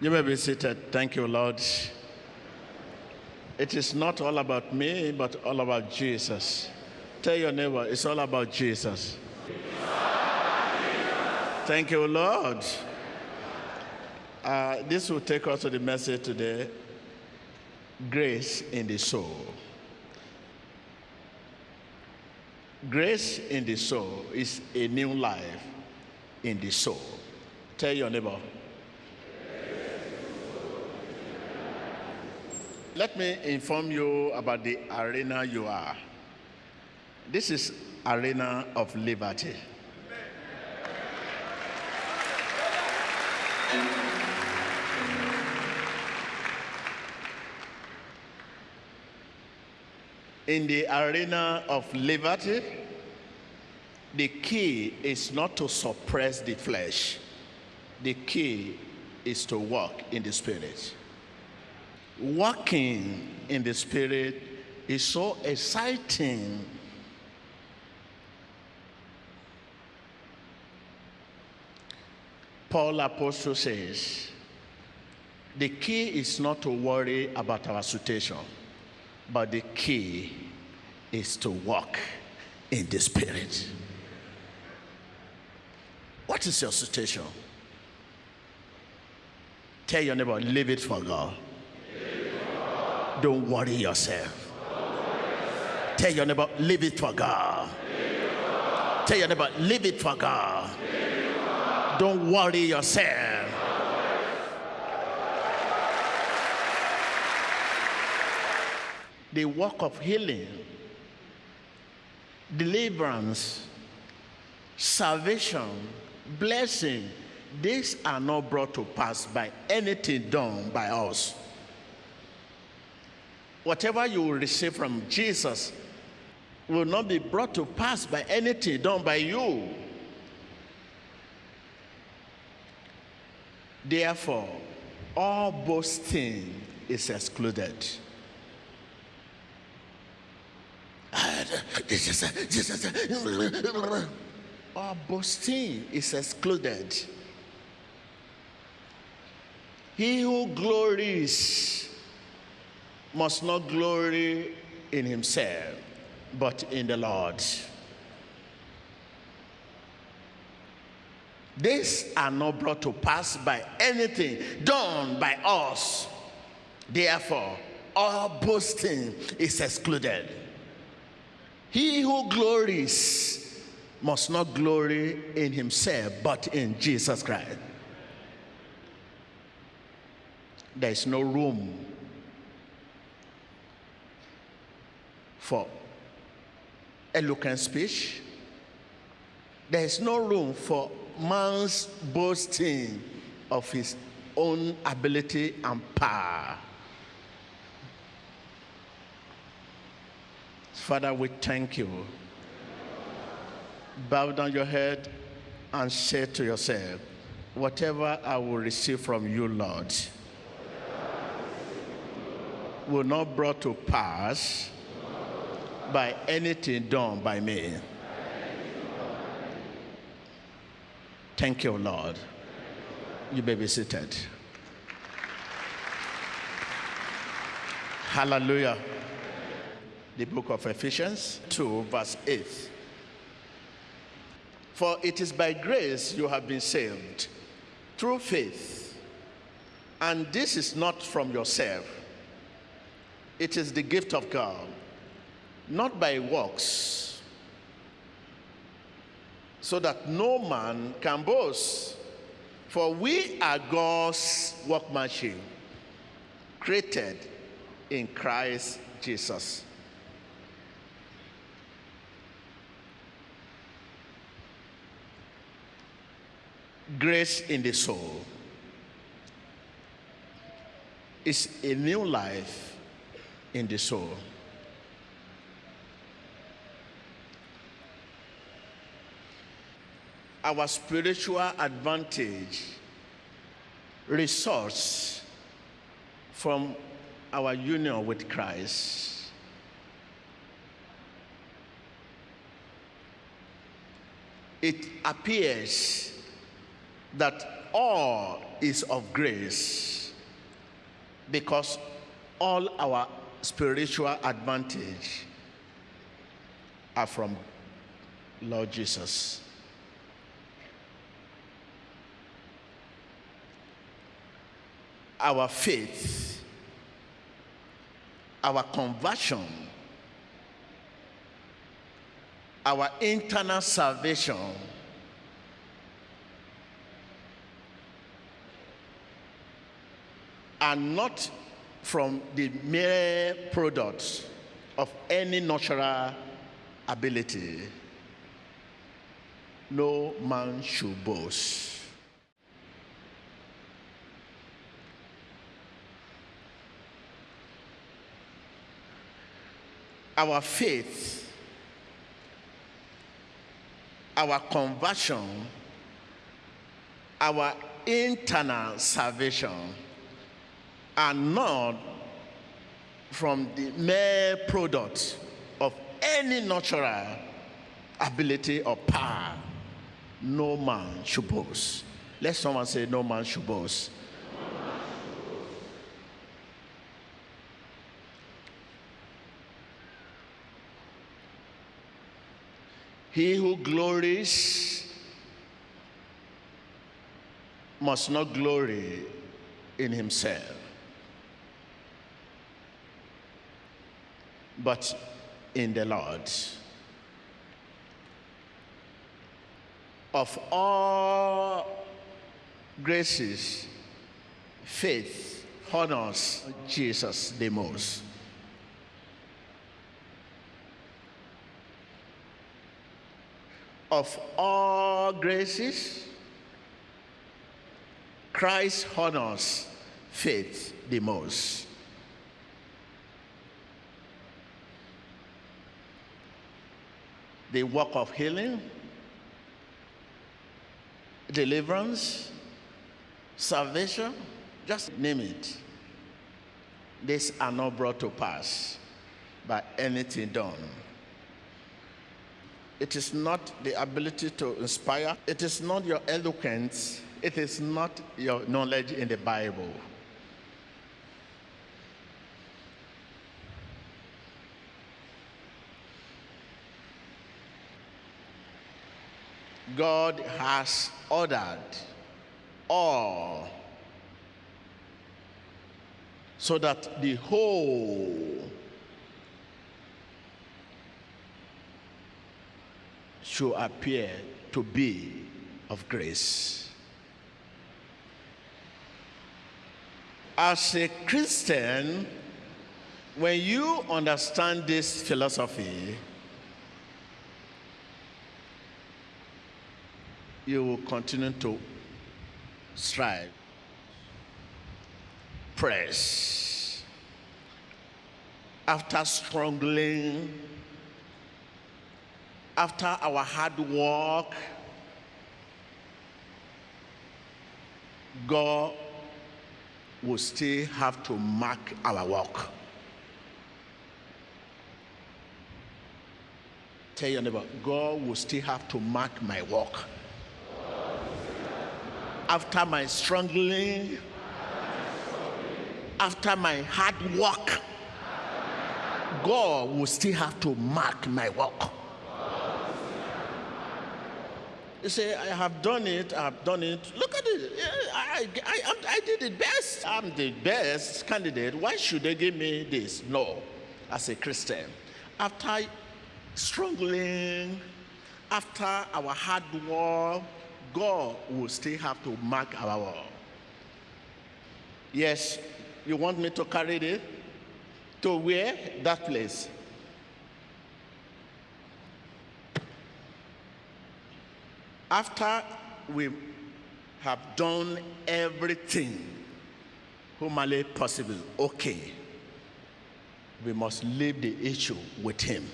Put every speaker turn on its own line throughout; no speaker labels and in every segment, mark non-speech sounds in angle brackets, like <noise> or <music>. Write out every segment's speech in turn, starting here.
You may be seated. Thank you, Lord. It is not all about me, but all about Jesus. Tell your neighbor, it's all about Jesus. Thank you, Lord. Uh, this will take us to the message today grace in the soul. Grace in the soul is a new life in the soul. Tell your neighbor. Let me inform you about the arena you are. This is arena of liberty. In the arena of liberty, the key is not to suppress the flesh. The key is to walk in the spirit. Walking in the spirit is so exciting. Paul Apostle says, the key is not to worry about our situation, but the key is to walk in the spirit. What is your situation? Tell your neighbor, leave it for God. Don't worry yourself. Tell your neighbor, leave it for God. Tell your neighbor, leave it for God. Don't worry yourself. The work of healing, deliverance, salvation, blessing, these are not brought to pass by anything done by us. Whatever you will receive from Jesus will not be brought to pass by anything done by you. Therefore, all boasting is excluded. All boasting is excluded. He who glories must not glory in himself, but in the Lord. These are not brought to pass by anything done by us. Therefore, all boasting is excluded. He who glories must not glory in himself, but in Jesus Christ. There is no room for eloquent speech. There is no room for man's boasting of his own ability and power. Father, we thank you. Bow down your head and say to yourself, whatever I will receive from you, Lord, will not brought to pass by anything done by me. Thank you, Lord. You may be seated. Hallelujah. The book of Ephesians 2, verse 8. For it is by grace you have been saved through faith. And this is not from yourself, it is the gift of God, not by works, so that no man can boast. For we are God's workmanship, created in Christ Jesus. Grace in the soul is a new life in the soul. Our spiritual advantage results from our union with Christ. It appears that all is of grace because all our spiritual advantage are from Lord Jesus. Our faith, our conversion, our internal salvation are not from the mere products of any natural ability. No man should boast. Our faith, our conversion, our internal salvation are not from the mere product of any natural ability or power. No man should boast. Let someone say, No man should boast. He who glories must not glory in himself, but in the Lord. Of all graces, faith honors Jesus the most. Of all graces, Christ honors faith the most. The work of healing, deliverance, salvation, just name it. These are not brought to pass by anything done. It is not the ability to inspire, it is not your eloquence, it is not your knowledge in the Bible. God has ordered all so that the whole should appear to be of grace. As a Christian, when you understand this philosophy, you will continue to strive, press. After struggling, after our hard work, God will still have to mark our work. Tell your neighbor, God will still have to mark my work. After my struggling, after my hard work, God will still have to mark my work. You say, I have done it, I have done it. Look at it. I, I, I, did it best. I'm the best candidate. Why should they give me this? No, as a Christian. After struggling, after our hard work, God will still have to mark our work. Yes, you want me to carry it? To where? That place. After we have done everything humanly possible, okay, we must leave the issue with Him.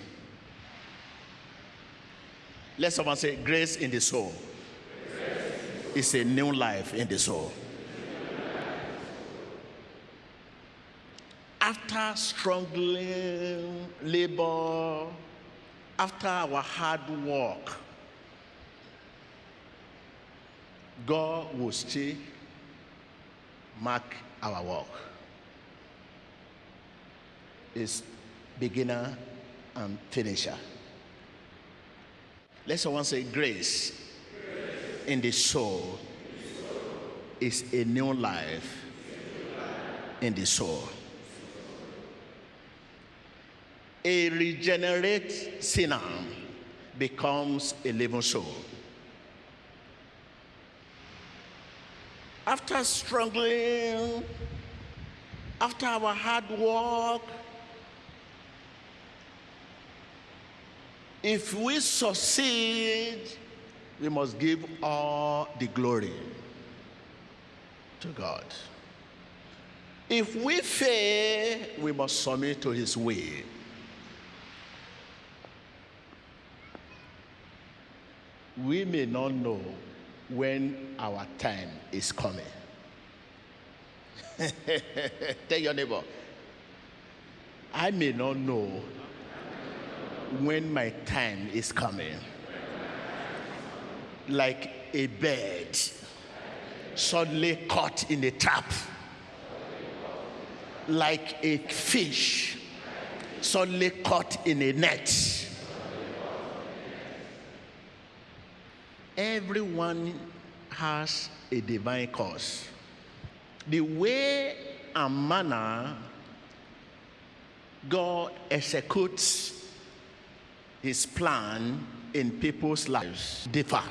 Let someone say, Grace in the soul. It's a new life in the soul. After struggling, labor, after our hard work, God will still mark our work. is beginner and finisher. Let someone say grace, grace. in the soul is a new life in the soul. A regenerate sinner becomes a living soul. After struggling, after our hard work, if we succeed, we must give all the glory to God. If we fail, we must submit to his way. We may not know when our time is coming. <laughs> Tell your neighbor, I may not know when my time is coming. Like a bird suddenly caught in a trap, like a fish suddenly caught in a net. Everyone has a divine cause. The way and manner God executes his plan in people's lives differ.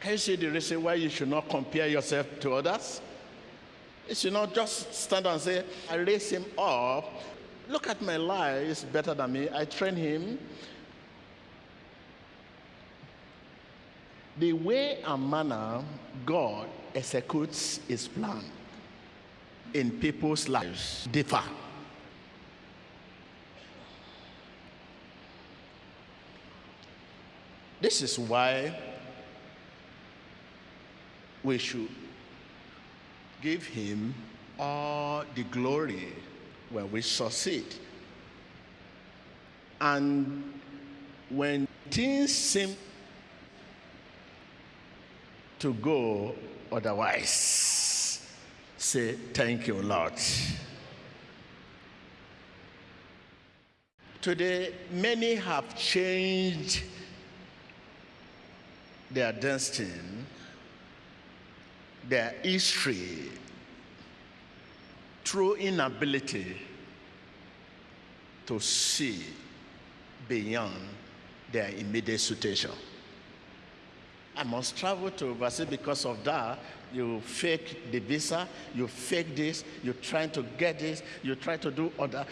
Can you see the reason why you should not compare yourself to others? You should not just stand and say, I raise him up. Look at my life, he's better than me. I train him. The way and manner God executes his plan in people's lives differ. This is why we should give him all the glory when we succeed. And when things seem to go otherwise, say, Thank you, Lord. Today, many have changed their destiny their history through inability to see beyond their immediate situation. I must travel to overseas because of that. You fake the visa, you fake this, you're trying to get this, you try to do other.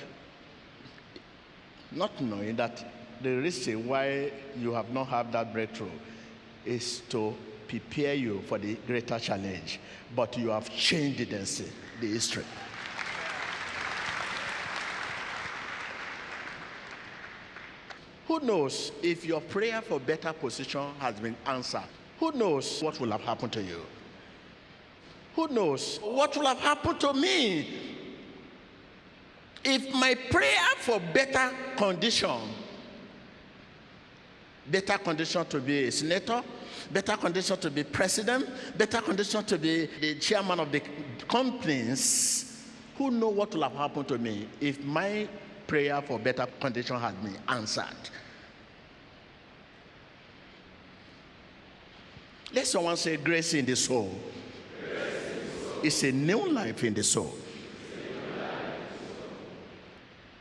Not knowing that the reason why you have not had that breakthrough is to prepare you for the greater challenge, but you have changed the history. Who knows if your prayer for better position has been answered? Who knows what will have happened to you? Who knows what will have happened to me if my prayer for better condition, better condition to be a senator, better condition to be president, better condition to be the chairman of the companies, who know what will have happened to me if my prayer for better condition had been answered. Let someone say grace in the soul. It's a new life in the soul.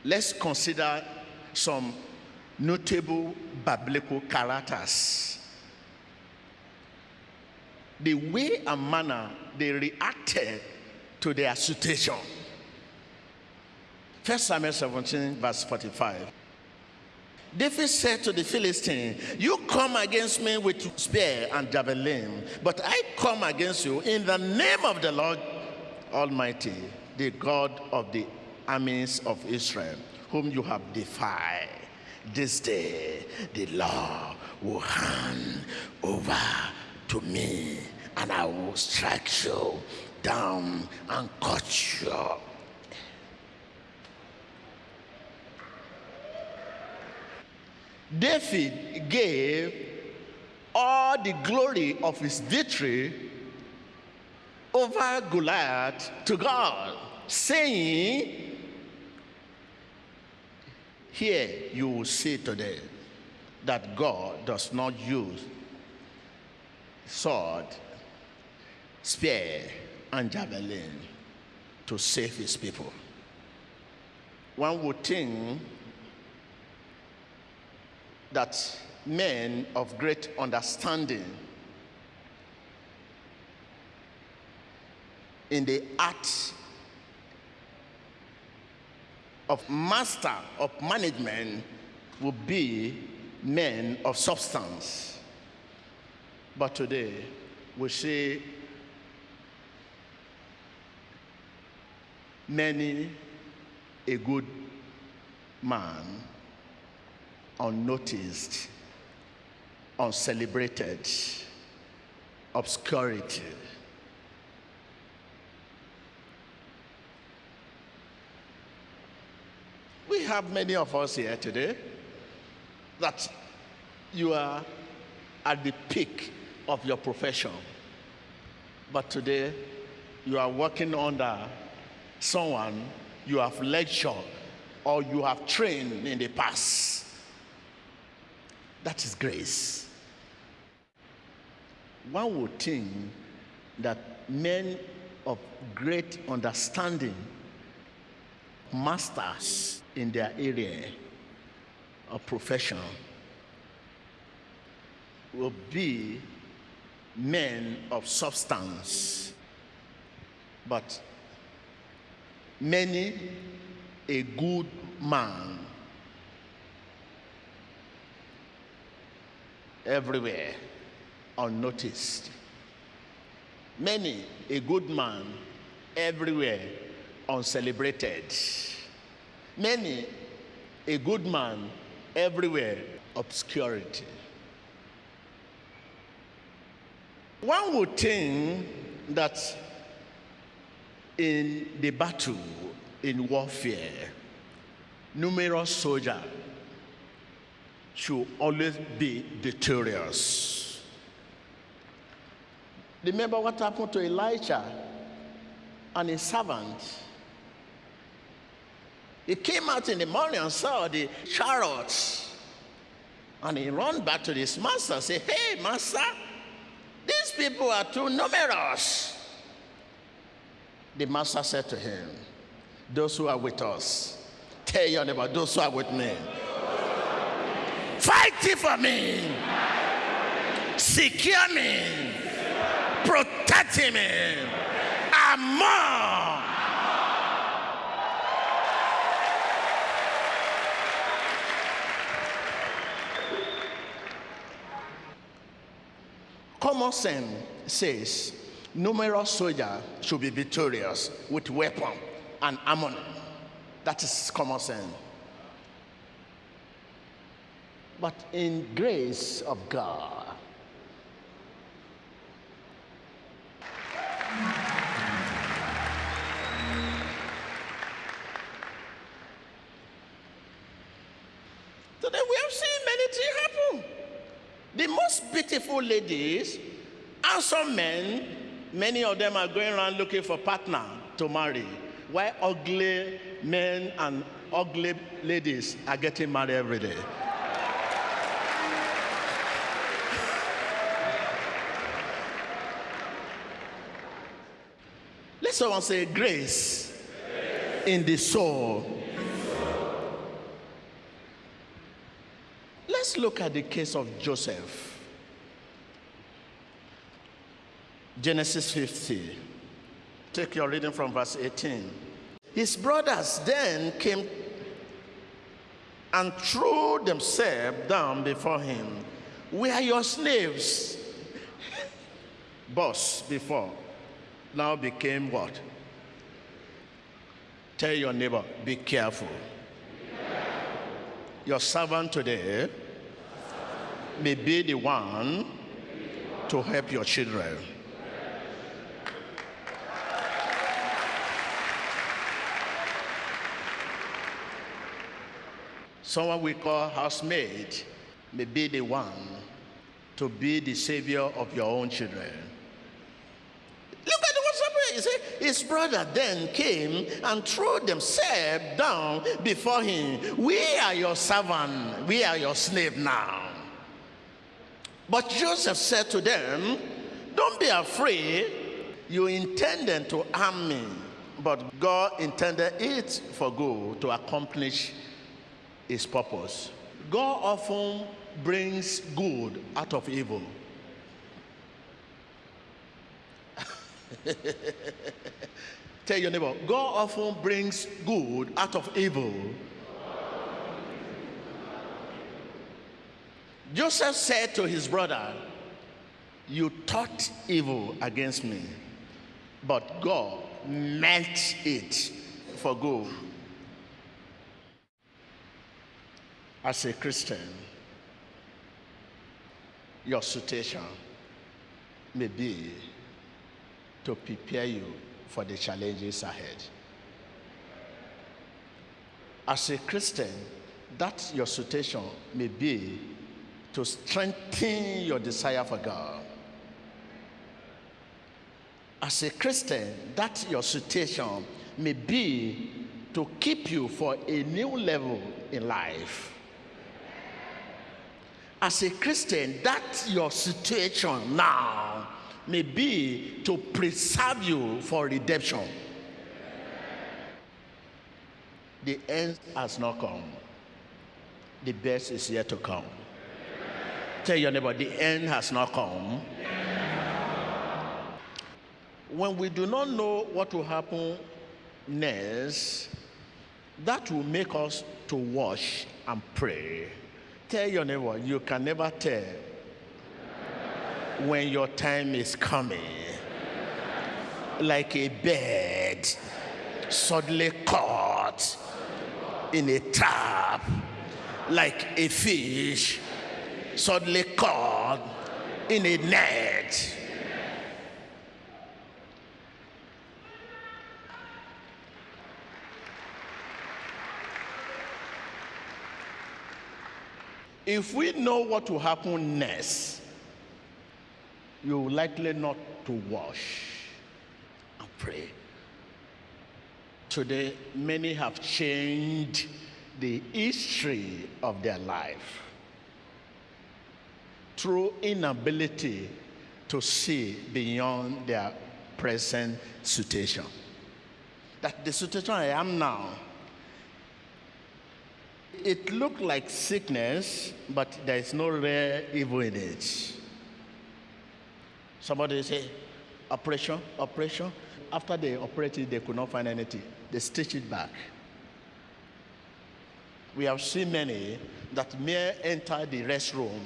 Let's consider some notable biblical characters the way and manner they reacted to their situation. First Samuel 17, verse 45. David said to the Philistine, You come against me with spear and javelin, but I come against you in the name of the Lord Almighty, the God of the armies of Israel, whom you have defied. This day the Lord will hand over to me, and I will strike you down and cut you. David gave all the glory of his victory over Goliath to God, saying, Here you will see today that God does not use sword, spear, and javelin to save his people. One would think that men of great understanding in the art of master of management will be men of substance. But today, we see many a good man unnoticed, uncelebrated, obscurity. We have many of us here today that you are at the peak of your profession, but today you are working under someone you have lectured or you have trained in the past. That is grace. One would think that men of great understanding, masters in their area of profession, will be men of substance. But many a good man everywhere unnoticed. Many a good man everywhere uncelebrated. Many a good man everywhere obscurity. One would think that in the battle, in warfare, numerous soldiers should always be victorious. Remember what happened to Elijah and his servant? He came out in the morning and saw the chariots. And he ran back to his master and said, Hey, master, these people are too numerous. The master said to him, Those who are with us, tell your neighbor, those who are with me, fight for me, secure me, protect me, and more. Common sense says numerous soldiers should be victorious with weapon and armor. That is common sense. But in grace of God, today we have seen many things happen. The most beautiful ladies and some men, many of them are going around looking for partner to marry. Why ugly men and ugly ladies are getting married every day? Someone say grace, in the soul. Let's look at the case of Joseph. Genesis 50. Take your reading from verse 18. His brothers then came and threw themselves down before him. We are your slaves. <laughs> Boss before now became what? Tell your neighbor, be careful. Your servant today may be the one to help your children. Someone we call housemaid may be the one to be the savior of your own children. His brother then came and threw themselves down before him. We are your servant, we are your slave now. But Joseph said to them, Don't be afraid. You intended to harm me, but God intended it for good to accomplish his purpose. God often brings good out of evil. <laughs> Tell your neighbor, God often brings good out of evil. Joseph said to his brother, You thought evil against me, but God meant it for good. As a Christian, your situation may be to prepare you for the challenges ahead. As a Christian, that your situation may be to strengthen your desire for God. As a Christian, that your situation may be to keep you for a new level in life. As a Christian, that your situation now may be to preserve you for redemption. The end has not come. The best is yet to come. Tell your neighbor, the end has not come. When we do not know what will happen next, that will make us to watch and pray. Tell your neighbor, you can never tell when your time is coming. Like a bird suddenly caught in a trap, like a fish suddenly caught in a net. If we know what will happen next, you likely not to wash and pray. Today, many have changed the history of their life through inability to see beyond their present situation. That the situation I am now, it looked like sickness, but there is no real evil in it. Somebody say, operation, operation. After they operated, they could not find anything. They stitched it back. We have seen many that may enter the restroom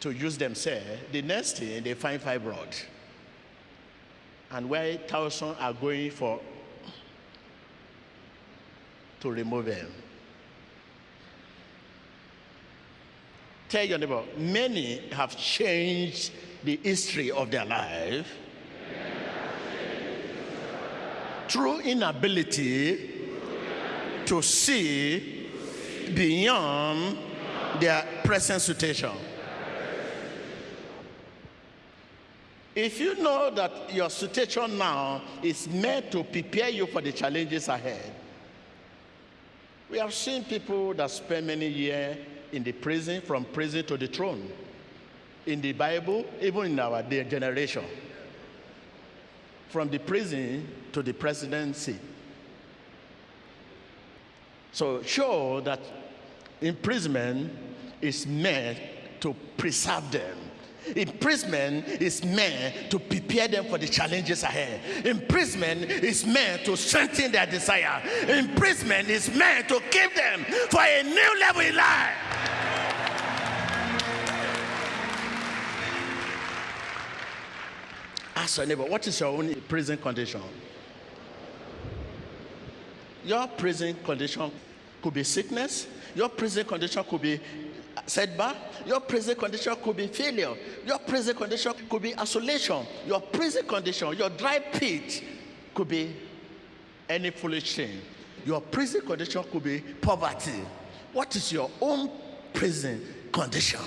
to use themselves. The next thing, they find fibroid. And where thousands are going for to remove them. Tell your neighbor, many have changed the history of their life through inability to see beyond their present situation. If you know that your situation now is meant to prepare you for the challenges ahead, we have seen people that spend many years in the prison, from prison to the throne in the Bible, even in our generation. From the prison to the presidency. So show that imprisonment is meant to preserve them. Imprisonment is meant to prepare them for the challenges ahead. Imprisonment is meant to strengthen their desire. Imprisonment is meant to keep them for a new level in life. Ask your neighbor, what is your own prison condition? Your prison condition could be sickness. Your prison condition could be setback. Your prison condition could be failure. Your prison condition could be isolation. Your prison condition, your dry pit could be any foolish thing. Your prison condition could be poverty. What is your own prison condition?